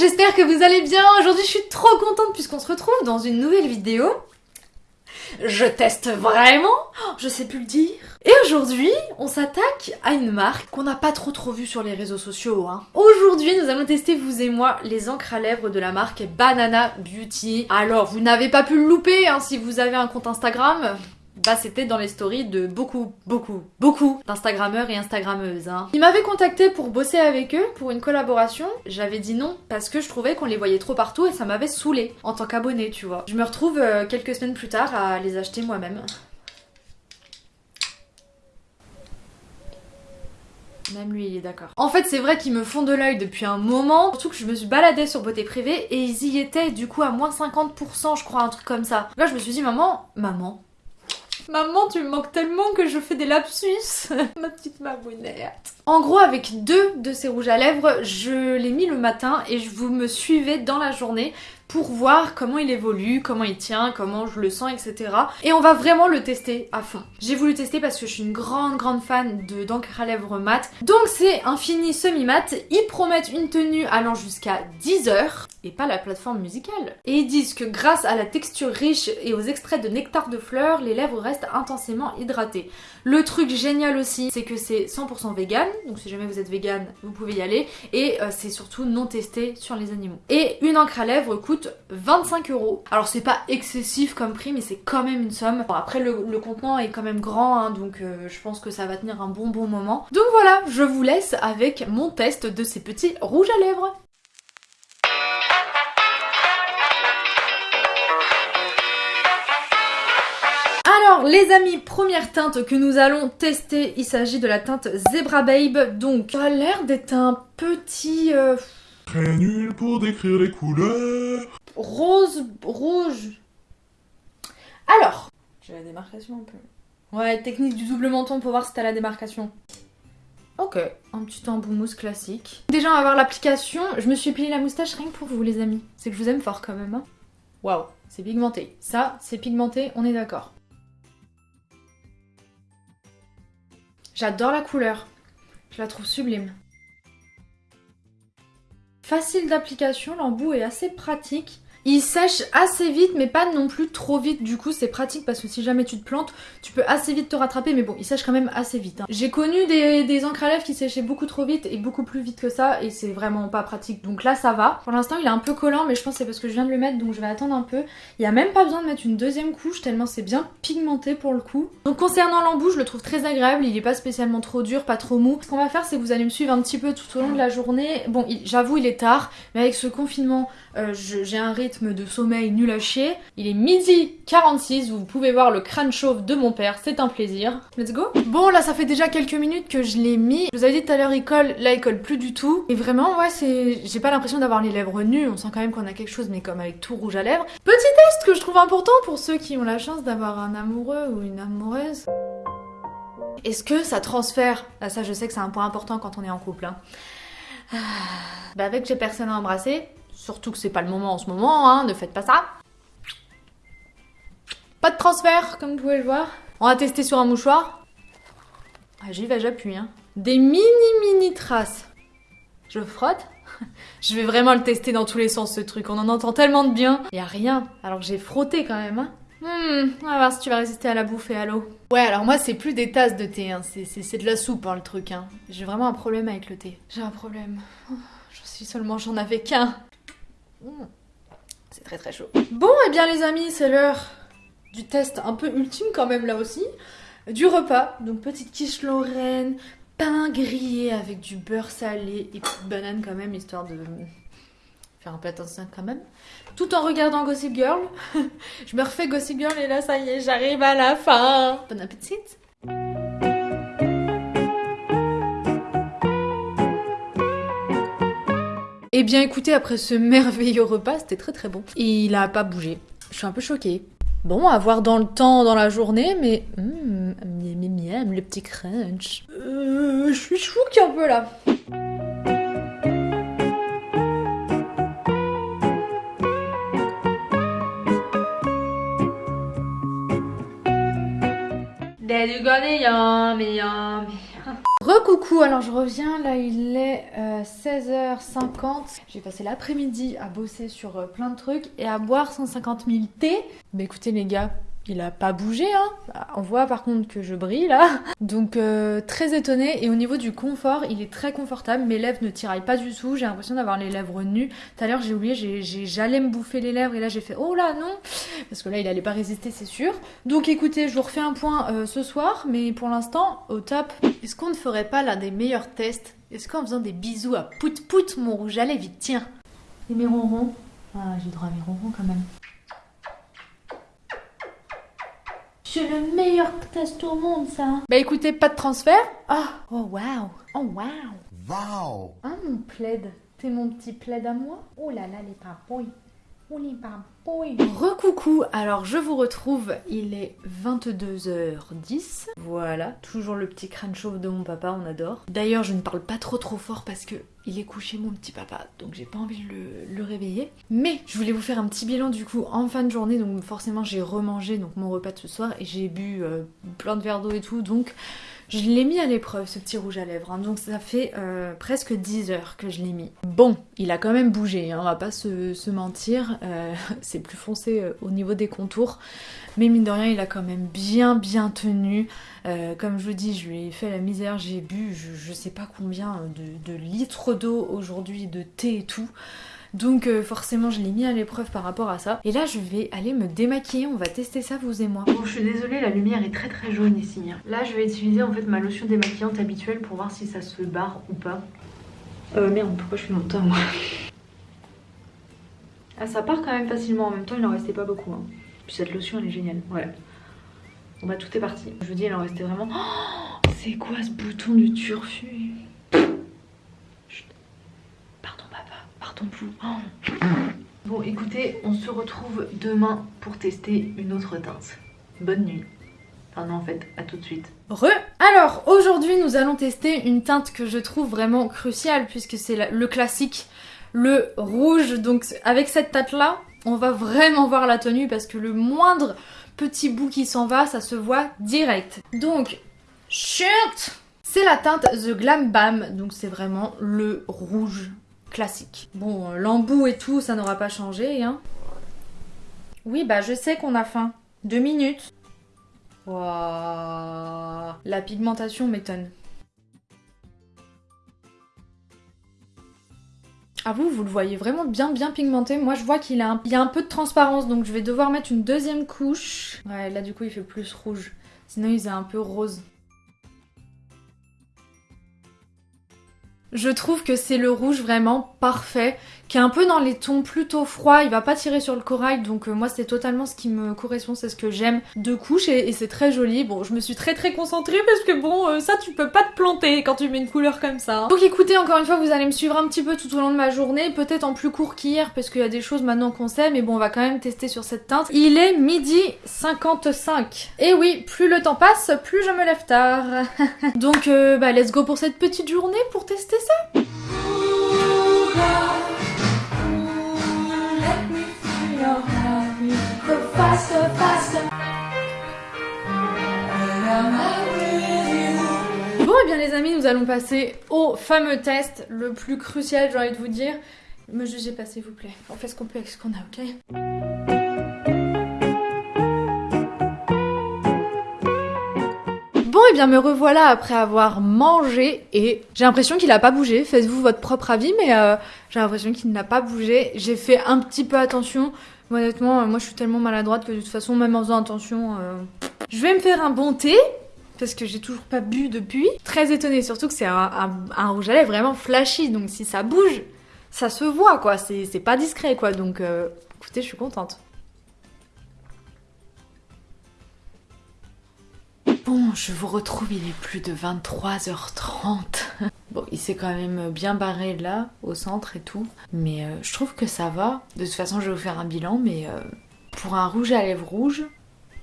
j'espère que vous allez bien. Aujourd'hui, je suis trop contente puisqu'on se retrouve dans une nouvelle vidéo. Je teste vraiment Je sais plus le dire. Et aujourd'hui, on s'attaque à une marque qu'on n'a pas trop trop vue sur les réseaux sociaux. Hein. Aujourd'hui, nous allons tester, vous et moi, les encres à lèvres de la marque Banana Beauty. Alors, vous n'avez pas pu le louper hein, si vous avez un compte Instagram bah c'était dans les stories de beaucoup, beaucoup, beaucoup d'instagrammeurs et instagrammeuses. Hein. Ils m'avaient contacté pour bosser avec eux pour une collaboration. J'avais dit non parce que je trouvais qu'on les voyait trop partout et ça m'avait saoulé en tant qu'abonné, tu vois. Je me retrouve euh, quelques semaines plus tard à les acheter moi-même. Même lui, il est d'accord. En fait, c'est vrai qu'ils me font de l'œil depuis un moment. Surtout que je me suis baladée sur Beauté Privée et ils y étaient du coup à moins 50%, je crois, un truc comme ça. Là, je me suis dit, maman, maman, Maman, tu me manques tellement que je fais des lapsus. Ma petite mamounette. En gros, avec deux de ces rouges à lèvres, je l'ai mis le matin et je vous me suivez dans la journée pour voir comment il évolue, comment il tient, comment je le sens, etc. Et on va vraiment le tester à fond. J'ai voulu tester parce que je suis une grande grande fan de d'encre à lèvres mat. Donc c'est un fini semi-mat. Ils promettent une tenue allant jusqu'à 10 heures et pas la plateforme musicale. Et ils disent que grâce à la texture riche et aux extraits de nectar de fleurs, les lèvres restent intensément hydratées. Le truc génial aussi, c'est que c'est 100% vegan, donc si jamais vous êtes vegan, vous pouvez y aller. Et euh, c'est surtout non testé sur les animaux. Et une encre à lèvres coûte 25 euros. Alors c'est pas excessif comme prix mais c'est quand même une somme. Bon, après le, contenant est quand même grand hein, donc euh, je pense que ça va tenir un bon bon moment. Donc voilà, je vous laisse avec mon test de ces petits rouges à lèvres. Alors les amis, première teinte que nous allons tester, il s'agit de la teinte Zebra Babe. Donc ça a l'air d'être un petit... Euh, Très nul pour décrire les couleurs. Rose, rouge. Alors, j'ai la démarcation un peu. Ouais, technique du double menton pour voir si t'as la démarcation. Ok, un petit embout mousse classique. Déjà, on va voir l'application. Je me suis plié la moustache rien que pour vous, les amis. C'est que je vous aime fort quand même. Hein. Waouh, c'est pigmenté. Ça, c'est pigmenté, on est d'accord. J'adore la couleur. Je la trouve sublime. Facile d'application, l'embout est assez pratique. Il sèche assez vite mais pas non plus trop vite du coup c'est pratique parce que si jamais tu te plantes tu peux assez vite te rattraper mais bon il sèche quand même assez vite. Hein. J'ai connu des, encres à lèvres qui séchaient beaucoup trop vite et beaucoup plus vite que ça et c'est vraiment pas pratique donc là ça va. Pour l'instant il est un peu collant mais je pense que c'est parce que je viens de le mettre donc je vais attendre un peu. Il y a même pas besoin de mettre une deuxième couche tellement c'est bien pigmenté pour le coup. Donc concernant l'embout je le trouve très agréable, il est pas spécialement trop dur, pas trop mou. Ce qu'on va faire c'est que vous allez me suivre un petit peu tout au long de la journée. Bon j'avoue il est tard mais avec ce confinement euh, j'ai un rythme de sommeil nul à chier. Il est midi 46, vous pouvez voir le crâne chauve de mon père, c'est un plaisir. Let's go Bon là ça fait déjà quelques minutes que je l'ai mis. Je vous avais dit tout à l'heure il colle, là il colle plus du tout. Et vraiment ouais c'est... J'ai pas l'impression d'avoir les lèvres nues, on sent quand même qu'on a quelque chose mais comme avec tout rouge à lèvres. Petit test que je trouve important pour ceux qui ont la chance d'avoir un amoureux ou une amoureuse. Est-ce que ça transfère? Ah, Ça je sais que c'est un point important quand on est en couple. Hein. Ah, bah avec j'ai personne à embrasser, Surtout que c'est pas le moment en ce moment, hein, ne faites pas ça. Pas de transfert, comme vous pouvez le voir. On va tester sur un mouchoir. Ah, j'y vais, j'appuie. Hein. Des mini mini traces. Je frotte. Je vais vraiment le tester dans tous les sens ce truc. On en entend tellement de bien. Y a rien. Alors j'ai frotté quand même. Hein. Hmm, on va voir si tu vas résister à la bouffe et à l'eau. Ouais, alors moi c'est plus des tasses de thé, hein. c'est de la soupe hein, le truc. Hein. J'ai vraiment un problème avec le thé. J'ai un problème. Je suis seulement, j'en avais qu'un. Mmh. C'est très très chaud. Bon, et eh bien les amis, c'est l'heure du test un peu ultime quand même là aussi. Du repas, donc petite quiche lorraine, pain grillé avec du beurre salé et petite banane quand même, histoire de faire un plat sain quand même. Tout en regardant Gossip Girl. Je me refais Gossip Girl et là ça y est, j'arrive à la fin. Bon appétit Eh bien écoutez, après ce merveilleux repas, c'était très très bon. Il a pas bougé. Je suis un peu choquée. Bon, à voir dans le temps, dans la journée, mais... Hum, miam, miam, le petit crunch. Euh, je suis chouque un peu là. Recoucou, alors je reviens, là il est 16h50. J'ai passé l'après-midi à bosser sur euh, plein de trucs et à boire 150 000 thé. Bah écoutez les gars, il a pas bougé, hein. Bah, on voit par contre que je brille là. Donc euh, très étonnée. Et au niveau du confort, il est très confortable. Mes lèvres ne tiraillent pas du tout. J'ai l'impression d'avoir les lèvres nues. Tout à l'heure j'ai oublié, j'allais me bouffer les lèvres et là j'ai fait oh là non parce que là il allait pas résister c'est sûr. Donc écoutez, je vous refais un point euh, ce soir, mais pour l'instant au top. Est-ce qu'on ne ferait pas l'un des meilleurs tests? Est-ce qu'en faisant des bisous à pout pout mon rouge à lèvres, tiens. Et mes ronrons Ah j'ai droit à mes ronrons quand même. C'est le meilleur test au monde, ça. Bah écoutez, pas de transfert. Ah, oh waouh. Oh waouh. Wow Ah mon plaid. T'es mon petit plaid à moi? Oh là là. Oh les papouilles. Recoucou, alors je vous retrouve, il est 22h10. Voilà, toujours le petit crâne chauve de mon papa, on adore. D'ailleurs, je ne parle pas trop trop fort parce que il est couché mon petit papa, donc j'ai pas envie de le, le, réveiller. Mais je voulais vous faire un petit bilan du coup en fin de journée, donc forcément j'ai remangé mon repas de ce soir et j'ai bu euh, plein de verres d'eau et tout, donc je l'ai mis à l'épreuve ce petit rouge à lèvres, hein. donc ça fait euh, presque 10 heures que je l'ai mis. Bon, il a quand même bougé, hein, on va pas se, se mentir, euh, c'est plus foncé euh, au niveau des contours, mais mine de rien il a quand même bien bien tenu. Comme je vous dis, je lui ai fait la misère, j'ai bu je, je, sais pas combien de litres d'eau aujourd'hui, de thé et tout. Donc euh, forcément je l'ai mis à l'épreuve par rapport à ça. Et là je vais aller me démaquiller, on va tester ça vous et moi. Bon je suis désolée, la lumière est très très jaune ici. Hein. Là je vais utiliser en fait ma lotion démaquillante habituelle pour voir si ça se barre ou pas. Euh merde, pourquoi je suis dans le temps moi Ah ça part quand même facilement, en même temps il en restait pas beaucoup. Hein. Puis cette lotion elle est géniale, ouais. Bon bah tout est parti. Je vous dis il en restait vraiment... Oh, c'est quoi ce bouton du turfu? Bon écoutez, on se retrouve demain pour tester une autre teinte. Bonne nuit. Enfin non en fait, à tout de suite. Re Alors aujourd'hui nous allons tester une teinte que je trouve vraiment cruciale puisque c'est le classique, le rouge. Donc avec cette teinte là, on va vraiment voir la tenue parce que le moindre petit bout qui s'en va, ça se voit direct. Donc, chut C'est la teinte The Glam Bam, donc c'est vraiment le rouge classique. Bon, l'embout et tout, ça n'aura pas changé, hein. Oui, bah je sais qu'on a faim. Deux minutes. Wow. La pigmentation m'étonne. Ah vous, vous le voyez vraiment bien bien pigmenté. Moi je vois qu'il a, un... y a un peu de transparence donc je vais devoir mettre une deuxième couche. Ouais là du coup il fait plus rouge. Sinon il faisait un peu rose. Je trouve que c'est le rouge vraiment parfait, qui est un peu dans les tons plutôt froids, il va pas tirer sur le corail, donc euh, moi c'est totalement ce qui me correspond, c'est ce que j'aime de couche et, c'est très joli. Bon, je me suis très très concentrée parce que bon, euh, ça tu peux pas te planter quand tu mets une couleur comme ça. Hein. Donc écoutez, encore une fois, vous allez me suivre un petit peu tout au long de ma journée, peut-être en plus court qu'hier parce qu'il y a des choses maintenant qu'on sait, mais bon, on va quand même tester sur cette teinte. Il est midi 55. Et oui, plus le temps passe, plus je me lève tard. donc euh, bah let's go pour cette petite journée pour tester ça. Bon et eh bien les amis, nous allons passer au fameux test, le plus crucial j'ai envie de vous dire. Me jugez pas s'il vous plaît, on fait ce qu'on peut avec ce qu'on a, ok? Bon et eh bien me revoilà après avoir mangé et j'ai l'impression qu'il a pas bougé, faites-vous votre propre avis mais euh, j'ai l'impression qu'il n'a pas bougé. J'ai fait un petit peu attention, honnêtement moi je suis tellement maladroite que de toute façon même en faisant attention... Euh... Je vais me faire un bon thé parce que j'ai toujours pas bu depuis. Très étonnée surtout que c'est un, rouge à lèvres vraiment flashy donc si ça bouge ça se voit quoi, c'est pas discret quoi donc euh, écoutez je suis contente. Bon, je vous retrouve, il est plus de 23h30. Bon, il s'est quand même bien barré là, au centre et tout. Mais euh, je trouve que ça va. De toute façon, je vais vous faire un bilan, mais euh, pour un rouge à lèvres rouge,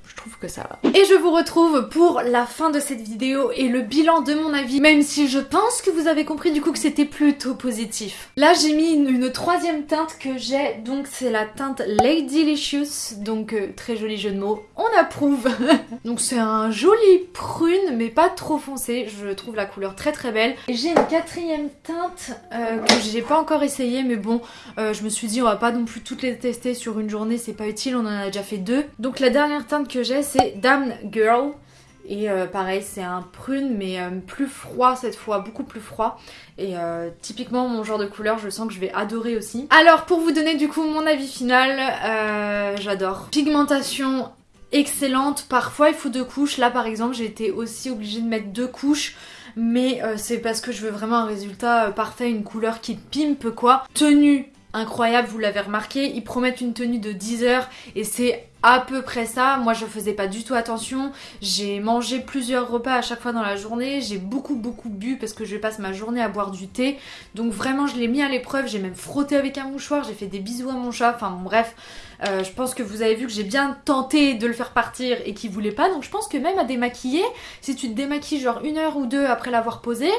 je trouve que ça va. Et je vous retrouve pour la fin de cette vidéo et le bilan de mon avis, même si je pense que vous avez compris du coup que c'était plutôt positif. Là j'ai mis une, troisième teinte que j'ai, donc c'est la teinte Lady Licious, donc euh, très joli jeu de mots, on approuve Donc c'est un joli prune mais pas trop foncé, je trouve la couleur très très belle. Et j'ai une quatrième teinte euh, que j'ai pas encore essayé mais bon, euh, je me suis dit on va pas non plus toutes les tester sur une journée, c'est pas utile, on en a déjà fait deux. Donc la dernière teinte que j'ai c'est Damn Girl. Et euh, pareil, c'est un prune, mais euh, plus froid cette fois, beaucoup plus froid. Et euh, typiquement mon genre de couleur, je sens que je vais adorer aussi. Alors pour vous donner du coup mon avis final, j'adore. Pigmentation excellente, parfois il faut deux couches. Là par exemple, j'ai été aussi obligée de mettre deux couches mais c'est parce que je veux vraiment un résultat parfait, une couleur qui pimpe quoi. Tenue incroyable, vous l'avez remarqué, ils promettent une tenue de 10 heures et c'est à peu près ça. Moi je faisais pas du tout attention, j'ai mangé plusieurs repas à chaque fois dans la journée, j'ai beaucoup beaucoup bu parce que je passe ma journée à boire du thé, donc vraiment je l'ai mis à l'épreuve, j'ai même frotté avec un mouchoir, j'ai fait des bisous à mon chat, enfin bon, bref, euh, je pense que vous avez vu que j'ai bien tenté de le faire partir et qu'il voulait pas, donc je pense que même à démaquiller, si tu te démaquilles genre une heure ou deux après l'avoir posé,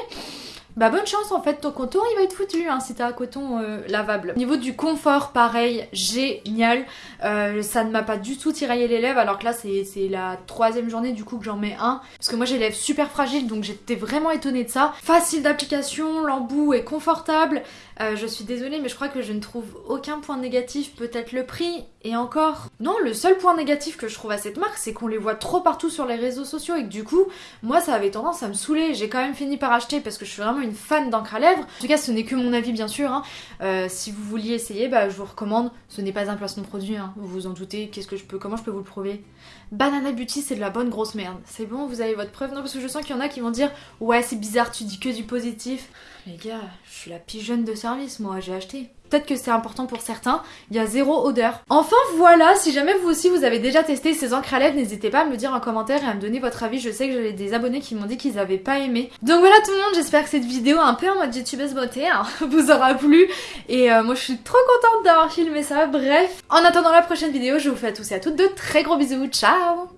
bah bonne chance en fait, ton coton il va être foutu hein, si t'as un coton euh, lavable. Au niveau du confort, pareil, génial. Euh, ça ne m'a pas du tout tiraillé les lèvres alors que là c'est la troisième journée du coup que j'en mets un. Parce que moi j'ai les lèvres super fragiles donc j'étais vraiment étonnée de ça. Facile d'application, l'embout est confortable. Euh, je suis désolée mais je crois que je ne trouve aucun point négatif, peut-être le prix et encore. Non, le seul point négatif que je trouve à cette marque c'est qu'on les voit trop partout sur les réseaux sociaux et que du coup moi ça avait tendance à me saouler. J'ai quand même fini par acheter parce que je suis vraiment une fan d'encre à lèvres. En tout cas ce n'est que mon avis bien sûr. Hein. Euh, si vous vouliez essayer, bah, je vous recommande. Ce n'est pas un placement produit, hein. vous vous en doutez. Qu'est-ce que je peux, comment je peux vous le prouver? Banana Beauty c'est de la bonne grosse merde. C'est bon, vous avez votre preuve? Non parce que je sens qu'il y en a qui vont dire ouais c'est bizarre, tu dis que du positif. Les gars, je suis la pigeonne de service moi, j'ai acheté. Peut-être que c'est important pour certains. Il y a zéro odeur. Enfin voilà, si jamais vous aussi vous avez déjà testé ces encres à lèvres, n'hésitez pas à me le dire en commentaire et à me donner votre avis. Je sais que j'avais des abonnés qui m'ont dit qu'ils avaient pas aimé. Donc voilà tout le monde, j'espère que cette vidéo un peu en mode youtubeuse beauté hein, vous aura plu. Et euh, moi je suis trop contente d'avoir filmé ça. Bref, en attendant la prochaine vidéo, je vous fais à tous et à toutes de très gros bisous. Ciao